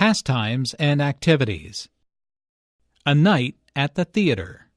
pastimes and activities. A night at the theater.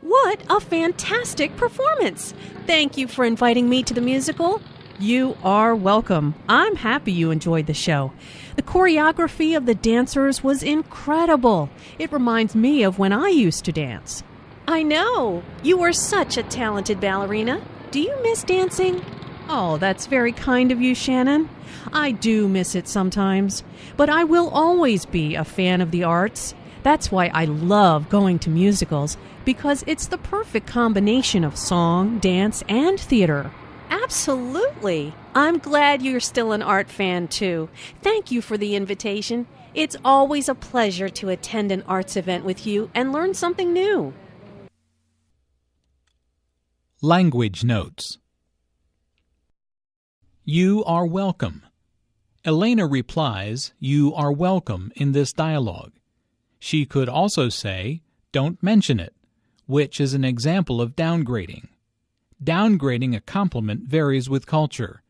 What a fantastic performance! Thank you for inviting me to the musical. You are welcome. I'm happy you enjoyed the show. The choreography of the dancers was incredible. It reminds me of when I used to dance. I know. You were such a talented ballerina. Do you miss dancing? Oh, that's very kind of you, Shannon. I do miss it sometimes, but I will always be a fan of the arts. That's why I love going to musicals, because it's the perfect combination of song, dance, and theater. Absolutely. I'm glad you're still an art fan, too. Thank you for the invitation. It's always a pleasure to attend an arts event with you and learn something new. Language Notes You are welcome. Elena replies, You are welcome in this dialogue. She could also say, Don't mention it, which is an example of downgrading. Downgrading a compliment varies with culture.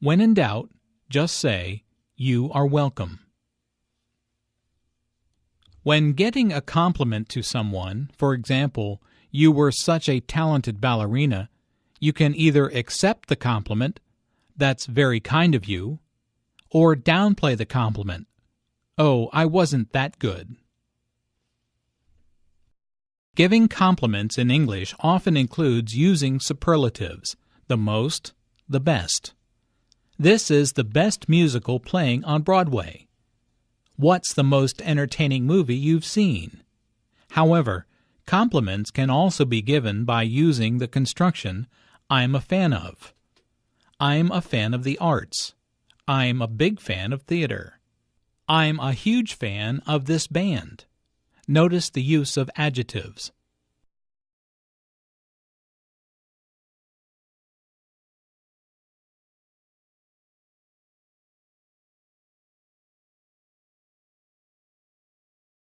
When in doubt, just say, You are welcome. When getting a compliment to someone, for example, you were such a talented ballerina, you can either accept the compliment, that's very kind of you, or downplay the compliment, oh, I wasn't that good. Giving compliments in English often includes using superlatives, the most, the best. This is the best musical playing on Broadway. What's the most entertaining movie you've seen? However, compliments can also be given by using the construction I'm a fan of. I'm a fan of the arts. I'm a big fan of theater. I'm a huge fan of this band. Notice the use of adjectives.